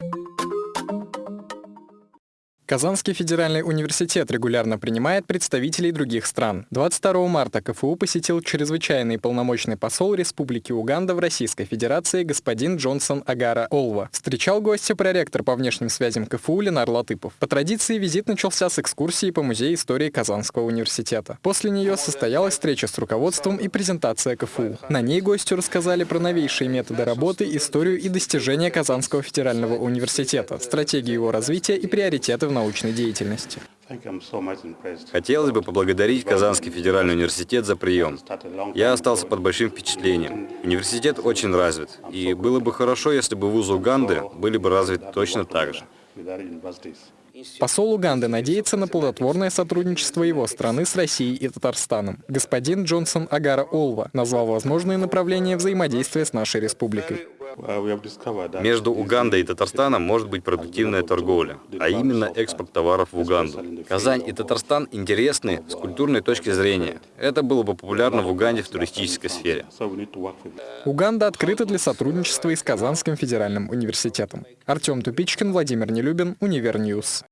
you Казанский федеральный университет регулярно принимает представителей других стран. 22 марта КФУ посетил чрезвычайный полномочный посол Республики Уганда в Российской Федерации господин Джонсон Агара Олва. Встречал гостя проректор по внешним связям КФУ Ленар Латыпов. По традиции визит начался с экскурсии по Музею истории Казанского университета. После нее состоялась встреча с руководством и презентация КФУ. На ней гостю рассказали про новейшие методы работы, историю и достижения Казанского федерального университета, стратегию его развития и приоритеты в научной деятельности. Хотелось бы поблагодарить Казанский федеральный университет за прием. Я остался под большим впечатлением. Университет очень развит, и было бы хорошо, если бы вузы Уганды были бы развиты точно так же. Посол Уганды надеется на плодотворное сотрудничество его страны с Россией и Татарстаном. Господин Джонсон Агара Олва назвал возможные направления взаимодействия с нашей республикой. Между Угандой и Татарстаном может быть продуктивная торговля, а именно экспорт товаров в Уганду. Казань и Татарстан интересны с культурной точки зрения. Это было бы популярно в Уганде в туристической сфере. Уганда открыта для сотрудничества и с Казанским федеральным университетом. Артем Тупичкин, Владимир Нелюбин, Универ News.